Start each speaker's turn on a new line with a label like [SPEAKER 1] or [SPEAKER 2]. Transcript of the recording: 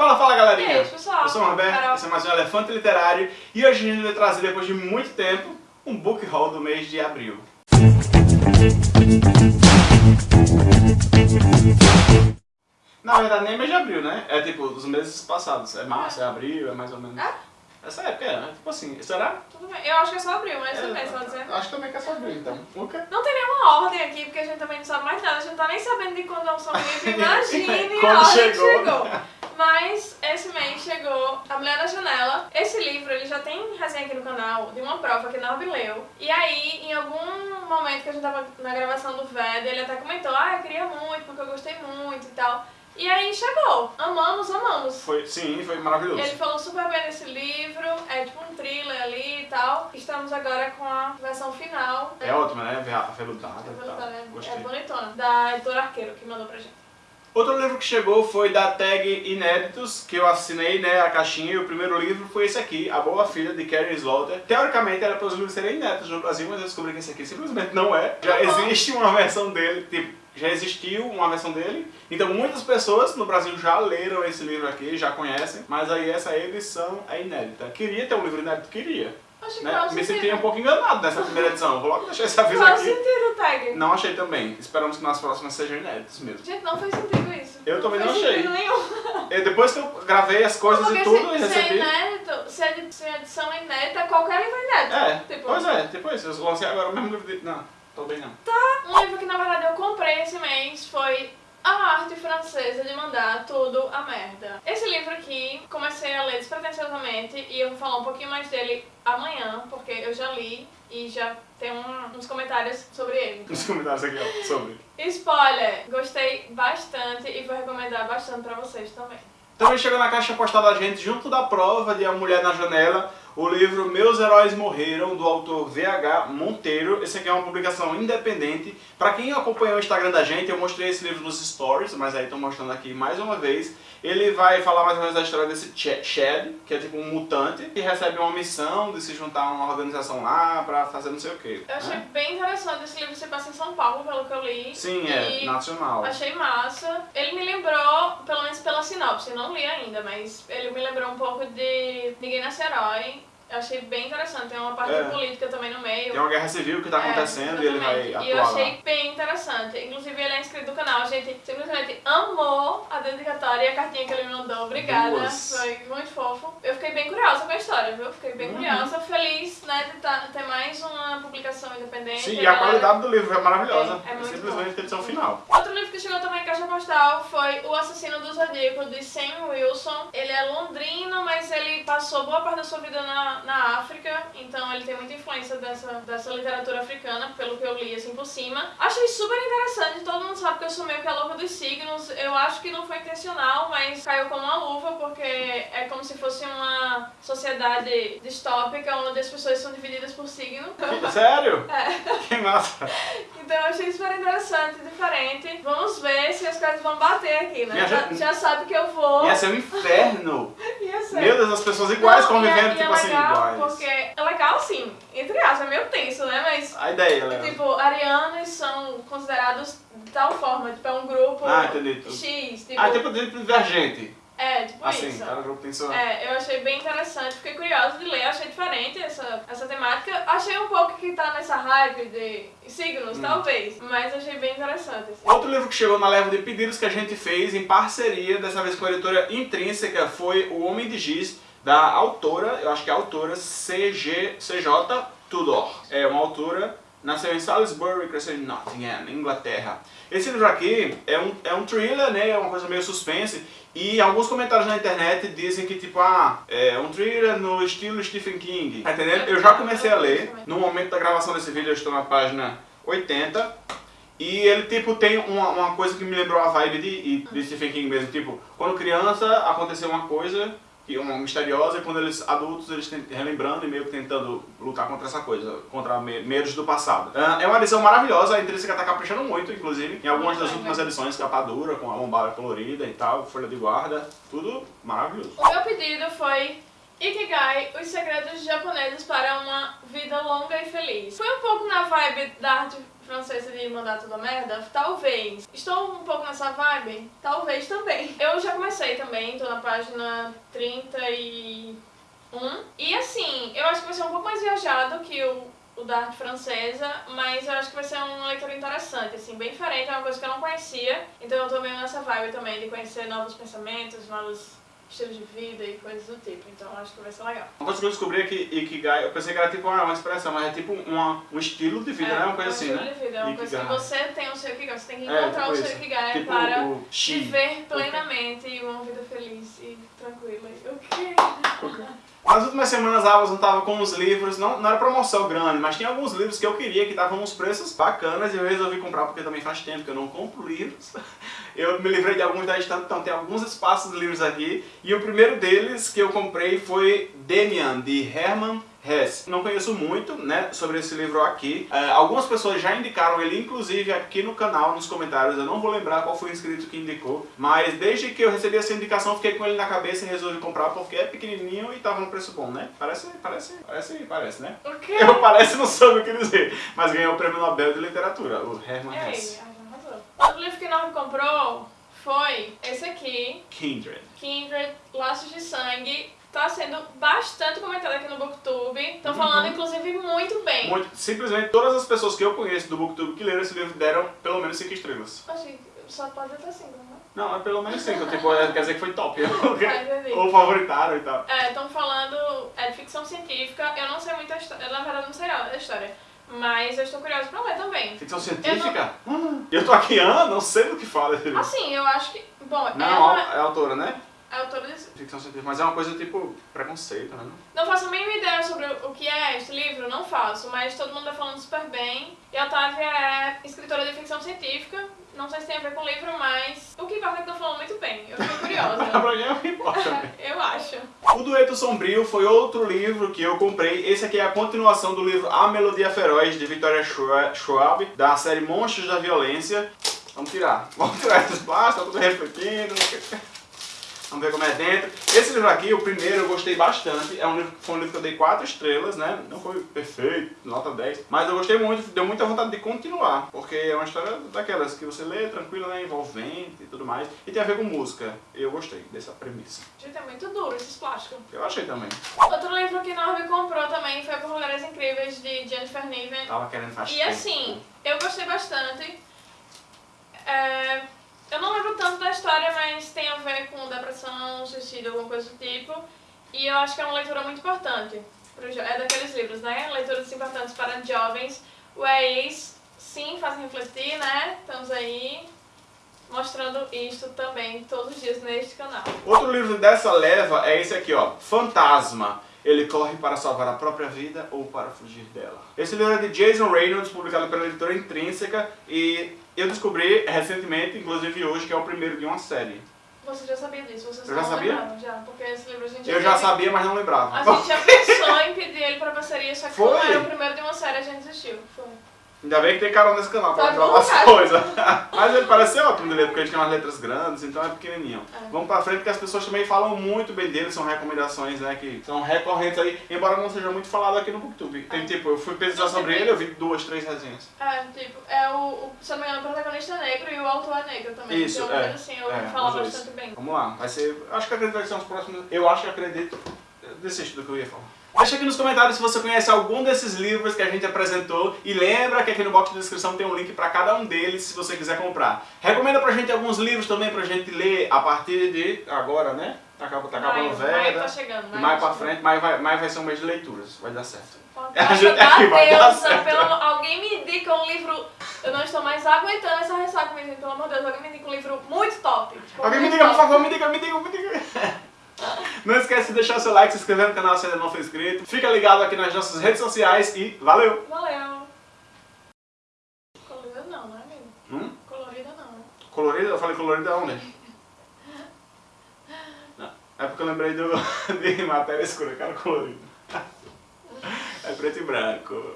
[SPEAKER 1] Fala, fala galerinha!
[SPEAKER 2] E aí, pessoal?
[SPEAKER 1] Eu sou o Roberto,
[SPEAKER 2] Carol.
[SPEAKER 1] esse é mais um Elefante Literário e hoje a gente vai trazer, depois de muito tempo, um book haul do mês de abril. Na verdade nem mês de abril, né? É tipo os meses passados. É março, é abril, é mais ou menos.
[SPEAKER 2] É?
[SPEAKER 1] Essa época é, né? Tipo assim, será?
[SPEAKER 2] Tudo bem. Eu acho que é só abril, mas tudo bem, você vai dizer.
[SPEAKER 1] Acho também que é só abril, então. O quê?
[SPEAKER 2] Não tem nenhuma ordem aqui, porque a gente também não sabe mais nada. A gente não tá nem sabendo de quando é um São Felipe. Imagine
[SPEAKER 1] Quando
[SPEAKER 2] a ordem
[SPEAKER 1] chegou.
[SPEAKER 2] chegou. Mas esse mês chegou A Mulher da Janela. Esse livro, ele já tem resenha aqui no canal de uma prova que Norby leu. E aí, em algum momento que a gente tava na gravação do VED, ele até comentou, ah, eu queria muito, porque eu gostei muito e tal. E aí chegou. Amamos, amamos.
[SPEAKER 1] Foi, sim, foi maravilhoso.
[SPEAKER 2] Ele falou super bem desse livro, é tipo um thriller ali e tal. Estamos agora com a versão final.
[SPEAKER 1] É ótimo, né? Ver a feludada
[SPEAKER 2] É,
[SPEAKER 1] e tal.
[SPEAKER 2] bonitona, é-
[SPEAKER 1] Gostei.
[SPEAKER 2] é bonitona. Da editora Arqueiro, que mandou pra gente.
[SPEAKER 1] Outro livro que chegou foi da tag Inéditos, que eu assinei né, a caixinha, e o primeiro livro foi esse aqui, A Boa Filha, de Carrie Slaughter. Teoricamente era para os livros serem inéditos no Brasil, mas eu descobri que esse aqui simplesmente não é. Já
[SPEAKER 2] Uhum.
[SPEAKER 1] existe uma versão dele, tipo, já existiu uma versão dele, então muitas pessoas no Brasil já leram esse livro aqui, já conhecem, mas aí essa edição é inédita. Queria ter um livro inédito? Queria.
[SPEAKER 2] Acho que
[SPEAKER 1] Né? Me senti um pouco enganado nessa primeira edição, vou logo deixar esse aviso
[SPEAKER 2] Faz
[SPEAKER 1] aqui.
[SPEAKER 2] sentido, Tag.
[SPEAKER 1] Não achei também, esperamos que nas próximas sejam inéditos mesmo.
[SPEAKER 2] Gente, não faz sentido isso.
[SPEAKER 1] Eu também
[SPEAKER 2] faz
[SPEAKER 1] não achei.
[SPEAKER 2] sentido nenhum.
[SPEAKER 1] E depois que eu gravei as coisas
[SPEAKER 2] Porque
[SPEAKER 1] e tudo
[SPEAKER 2] se,
[SPEAKER 1] e
[SPEAKER 2] se é
[SPEAKER 1] recebi.
[SPEAKER 2] inédito, se a se a edição é inédita, qualquer livro é inédito.
[SPEAKER 1] É,
[SPEAKER 2] Tipo,
[SPEAKER 1] pois é, tipo isso. Eu lancei agora o mesmo livro de. Não, tô bem não.
[SPEAKER 2] Um livro que na verdade eu comprei esse mês foi A Arte Francesa de Mandar Tudo a Merda. Esse livro aqui, comecei a ler despretensiosamente e eu vou falar um pouquinho mais dele amanhã, porque eu já li e já tem um- uns comentários sobre ele.
[SPEAKER 1] Nos comentários aqui, ó, sobre.
[SPEAKER 2] Spoiler! Gostei bastante e vou recomendar bastante pra vocês também.
[SPEAKER 1] Também chegou na caixa postal da gente, junto da prova de A Mulher na Janela, o livro Meus Heróis Morreram, do autor VH Monteiro. Esse aqui é uma publicação independente. Pra quem acompanhou o Instagram da gente, eu mostrei esse livro nos stories, mas aí tô mostrando aqui mais uma vez. Ele vai falar mais ou menos da história desse Ch- Chad, que é tipo um mutante, que recebe uma missão de se juntar a uma organização lá pra fazer não sei o que.
[SPEAKER 2] Eu achei bem interessante esse livro se passa em São Paulo, pelo que eu li.
[SPEAKER 1] Sim, é nacional.
[SPEAKER 2] Achei massa. Ele me lembrou, pelo menos pela sinopse, não li ainda, mas ele me lembrou um pouco de Ninguém Nasce Herói. Eu achei bem interessante, tem uma parte
[SPEAKER 1] É.
[SPEAKER 2] política também no meio.
[SPEAKER 1] Tem uma guerra civil que tá
[SPEAKER 2] É,
[SPEAKER 1] acontecendo e ele vai atuar
[SPEAKER 2] E eu
[SPEAKER 1] lá.
[SPEAKER 2] achei bem interessante. Inclusive, ele é inscrito do canal. A gente simplesmente amou a dedicatória e a cartinha que ele me mandou. Obrigada. Foi muito fofo. Eu fiquei bem curiosa com a história, viu? Fiquei bem
[SPEAKER 1] Uhum.
[SPEAKER 2] curiosa. Feliz, né, de tá- ter mais uma publicação independente.
[SPEAKER 1] Sim, e a
[SPEAKER 2] galera-
[SPEAKER 1] qualidade do livro é maravilhosa.
[SPEAKER 2] É, é muito
[SPEAKER 1] simplesmente
[SPEAKER 2] bom.
[SPEAKER 1] a edição final.
[SPEAKER 2] Outro livro que chegou também em caixa postal foi O Assassino do Zodíaco, de Sam Wilson. Ele é londrino, mas ele passou boa parte da sua vida na, na África, então ele tem muita influência dessa, dessa literatura africana, pelo que eu li assim por cima. Achei super interessante, todo mundo sabe que eu sou meio que a louca dos signos. Eu acho que não foi intencional, mas caiu como uma luva, porque é como se fosse uma sociedade distópica, onde as pessoas são divididas por signo.
[SPEAKER 1] Sério?
[SPEAKER 2] É.
[SPEAKER 1] Que massa.
[SPEAKER 2] Então eu achei super interessante, diferente. Vamos ver se as coisas vão bater aqui, né? Já, já sabe que eu vou.
[SPEAKER 1] Ia ser um inferno.
[SPEAKER 2] Ser.
[SPEAKER 1] Meu Deus, as pessoas iguais
[SPEAKER 2] Não,
[SPEAKER 1] convivendo,
[SPEAKER 2] e é
[SPEAKER 1] tipo assim, iguais.
[SPEAKER 2] Porque é legal assim, entre aspas, é meio tenso, né? Mas,
[SPEAKER 1] A ideia, Léo.
[SPEAKER 2] tipo, arianos são considerados de tal forma, tipo, é um grupo
[SPEAKER 1] Ah, entendi.
[SPEAKER 2] X, tipo.
[SPEAKER 1] Ah, tipo tipo divergente.
[SPEAKER 2] É, tipo
[SPEAKER 1] Assim,
[SPEAKER 2] isso.
[SPEAKER 1] cada grupo tem sua...
[SPEAKER 2] É, eu achei bem interessante, fiquei curiosa de ler, achei diferente essa, essa temática. Achei um pouco que tá nessa hype de signos,
[SPEAKER 1] Hum.
[SPEAKER 2] talvez, mas achei bem interessante. assim.
[SPEAKER 1] Outro livro que chegou na leva de pedidos que a gente fez em parceria, dessa vez com a editora Intrínseca, foi O Homem de Giz, da autora, eu acho que é a autora CG, CJ Tudor. É uma autora, nasceu em Salisbury, cresceu em Nottingham, Inglaterra. Esse livro aqui é um, é um thriller, né, é uma coisa meio suspense, e alguns comentários na internet dizem que tipo, ah, é um thriller no estilo Stephen King, tá entendendo? Eu já comecei a ler, no momento da gravação desse vídeo eu estou na página 80, e ele, tipo, tem uma, uma coisa que me lembrou a vibe de, de Stephen King mesmo. Tipo, quando criança aconteceu uma coisa, que uma misteriosa, e quando eles adultos, eles tem, relembrando e meio que tentando lutar contra essa coisa, contra me- medos do passado. Ah, é uma edição maravilhosa, a Intrínseca tá caprichando muito, inclusive, em algumas das últimas edições, capa dura, com a lombada colorida e tal, folha de guarda, tudo maravilhoso.
[SPEAKER 2] O meu pedido foi Ikigai, os segredos japoneses para uma vida longa e feliz. Foi um pouco na vibe da arte francesa de mandar tudo a merda? Talvez. Estou um pouco nessa vibe? Talvez também. Eu já comecei também, tô na página 31. E assim, eu acho que vai ser um pouco mais viajado que o o da arte francesa, mas eu acho que vai ser uma leitura interessante, assim, bem diferente, é uma coisa que eu não conhecia, então eu tô meio nessa vibe também de conhecer novos pensamentos, novos estilos de vida e coisas do tipo, então acho que vai ser legal.
[SPEAKER 1] Uma coisa que eu descobri é que Ikigai, eu pensei que era tipo uma, expressão, mas é tipo uma, um estilo de vida,
[SPEAKER 2] é,
[SPEAKER 1] né? Uma coisa
[SPEAKER 2] um
[SPEAKER 1] assim,
[SPEAKER 2] estilo
[SPEAKER 1] né?
[SPEAKER 2] de vida, é uma coisa que
[SPEAKER 1] Ikigai.
[SPEAKER 2] você tem o seu Ikigai, você tem que
[SPEAKER 1] É,
[SPEAKER 2] encontrar
[SPEAKER 1] tipo
[SPEAKER 2] o seu
[SPEAKER 1] isso.
[SPEAKER 2] Ikigai
[SPEAKER 1] Tipo
[SPEAKER 2] para
[SPEAKER 1] o
[SPEAKER 2] viver plenamente e uma vida feliz e tranquila. O quê?
[SPEAKER 1] Nas últimas semanas a Amazon tava com uns livros, não, não era promoção grande, mas tinha alguns livros que eu queria que estavam uns preços bacanas e eu resolvi comprar porque também faz tempo que eu não compro livros. Eu me livrei de alguns da estante, então tem alguns espaços de livros aqui. E o primeiro deles que eu comprei foi Demian, de Hermann Hesse. Não conheço muito né, sobre esse livro aqui. É, algumas pessoas já indicaram ele, inclusive aqui no canal, nos comentários. Eu não vou lembrar qual foi o inscrito que indicou. Mas desde que eu recebi essa indicação, fiquei com ele na cabeça e resolvi comprar porque é pequenininho e tava no preço bom, né? Parece, parece, parece, parece, né?
[SPEAKER 2] O quê?
[SPEAKER 1] Eu parece não soube o que dizer. Mas ganhou o prêmio Nobel de Literatura, o Hermann
[SPEAKER 2] Ei, arrasou. Outro livro que não comprou foi esse aqui,
[SPEAKER 1] Kindred.
[SPEAKER 2] Kindred, Laços de Sangue. Tá sendo bastante comentado aqui no Booktube. Estão
[SPEAKER 1] Uhum.
[SPEAKER 2] falando, inclusive, muito bem.
[SPEAKER 1] Muito, simplesmente todas as pessoas que eu conheço do Booktube que leram esse livro deram pelo menos 5 estrelas.
[SPEAKER 2] Que só pode ter cinco, né?
[SPEAKER 1] Não, é pelo menos 5, tipo, é- quer dizer que foi top.
[SPEAKER 2] Ah.
[SPEAKER 1] Ou favoritaram e tal.
[SPEAKER 2] É, estão falando é de ficção científica. Eu não sei muita história. Eu, na verdade, não sei a história. Mas eu estou curiosa pra ler também.
[SPEAKER 1] Ficção científica? Hum, Eu tô aqui, ah, não sei do que fala.
[SPEAKER 2] Assim, eu acho que. Bom,
[SPEAKER 1] Não,
[SPEAKER 2] ela
[SPEAKER 1] é autora, né?
[SPEAKER 2] É autora desse.
[SPEAKER 1] Ficção científica, mas é uma coisa tipo preconceito, né?
[SPEAKER 2] Não faço a mínima ideia sobre o que é este livro, não faço, mas todo mundo tá falando super bem. E a Otávia é escritora de ficção científica. Não sei se tem a ver com o livro, mas o que importa é que estão falando muito bem. Eu fiquei curiosa.
[SPEAKER 1] pra mim é o que importa.
[SPEAKER 2] eu acho.
[SPEAKER 1] O Dueto Sombrio foi outro livro que eu comprei. Esse aqui é a continuação do livro A Melodia Feroz, de Victoria Schwa- Schwab, da série Monstros da Violência. Vamos tirar. Vamos tirar esses plásticos, tá tudo refletindo. Vamos ver como é dentro. Esse livro aqui, o primeiro, eu gostei bastante. É um livro, foi um livro que eu dei 4 estrelas, né? Não foi perfeito, nota 10. Mas eu gostei muito, deu muita vontade de continuar. Porque é uma história daquelas que você lê tranquila, né? Envolvente e tudo mais. E tem a ver com música. Eu gostei dessa premissa.
[SPEAKER 2] Gente, é muito duro esses plásticos.
[SPEAKER 1] Eu achei também.
[SPEAKER 2] Outro livro que Norby comprou também foi Por Mulheres Incríveis, de Jennifer Niven.
[SPEAKER 1] Tava querendo faz
[SPEAKER 2] E
[SPEAKER 1] tempo.
[SPEAKER 2] assim, eu gostei bastante. É, eu não lembro tanto da história, mas tem a ver com depressão, suicídio, alguma coisa do tipo. E eu acho que é uma leitura muito importante. É daqueles livros, né? Leituras importantes para jovens. O EIs, sim, fazem refletir, né? Estamos aí mostrando isto também todos os dias neste canal.
[SPEAKER 1] Outro livro dessa leva é esse aqui, ó. Fantasma. Ele corre para salvar a própria vida ou para fugir dela. Esse livro é de Jason Reynolds, publicado pela editora Intrínseca. E eu descobri recentemente, inclusive hoje, que é o primeiro de uma série.
[SPEAKER 2] Você já sabia disso? Você
[SPEAKER 1] Eu já sabia?
[SPEAKER 2] Já, porque esse livro a gente
[SPEAKER 1] Eu já sabia, mas não lembrava.
[SPEAKER 2] A gente já pensou em pedir ele pra parceria, só que como
[SPEAKER 1] Foi?
[SPEAKER 2] era o primeiro de uma série, a gente desistiu. Foi.
[SPEAKER 1] Ainda bem que tem canal nesse canal pra
[SPEAKER 2] Tá
[SPEAKER 1] falar
[SPEAKER 2] bom,
[SPEAKER 1] as
[SPEAKER 2] cara.
[SPEAKER 1] coisas. Mas ele parece ser ótimo de ler, porque ele tem umas letras grandes, então é pequenininho.
[SPEAKER 2] É.
[SPEAKER 1] Vamos pra frente, porque as pessoas também falam muito bem dele, são recomendações, né, que são recorrentes aí, embora não seja muito falado aqui no Booktube. Tem
[SPEAKER 2] É.
[SPEAKER 1] tipo, eu fui pesquisar sobre ele, eu vi duas, três resenhas.
[SPEAKER 2] É, tipo, é o, o, se não me engano, o protagonista é negro e o autor é negro também.
[SPEAKER 1] Isso,
[SPEAKER 2] então,
[SPEAKER 1] é.
[SPEAKER 2] assim, eu
[SPEAKER 1] É, dois.
[SPEAKER 2] bastante bem.
[SPEAKER 1] Vamos lá, vai ser. eu Acho que acredito que são os próximos. Eu acho que acredito. Desisto do que eu ia falar. Deixa aqui nos comentários se você conhece algum desses livros que a gente apresentou e lembra que aqui no box de descrição tem um link para cada um deles se você quiser comprar. Recomenda pra gente alguns livros também pra gente ler a partir de agora, né? Tá, tá acabando
[SPEAKER 2] Maio, maio
[SPEAKER 1] Veda.
[SPEAKER 2] tá chegando. Maio
[SPEAKER 1] mais
[SPEAKER 2] tá
[SPEAKER 1] pra frente, mais vai, mais vai ser um mês de leituras, vai dar certo.
[SPEAKER 2] Da
[SPEAKER 1] aqui vai dar
[SPEAKER 2] deusa,
[SPEAKER 1] certo.
[SPEAKER 2] pelo alguém me indica um livro. Eu não estou mais aguentando essa ressaca, menino, pelo amor de Deus. Alguém me indica um livro muito top. tipo,
[SPEAKER 1] Alguém me
[SPEAKER 2] muito
[SPEAKER 1] diga, por
[SPEAKER 2] top.
[SPEAKER 1] favor, me diga, me diga, me diga. Não esquece de deixar o seu like, se inscrever no canal se ainda não for inscrito. Fica ligado aqui nas nossas redes sociais e valeu!
[SPEAKER 2] Valeu. Colorida não, não é amigo?
[SPEAKER 1] Hum?
[SPEAKER 2] Colorida não. né?
[SPEAKER 1] Colorido? Eu falei colorido aonde? Não, é porque eu lembrei do, de matéria escura, cara colorido. É preto e branco.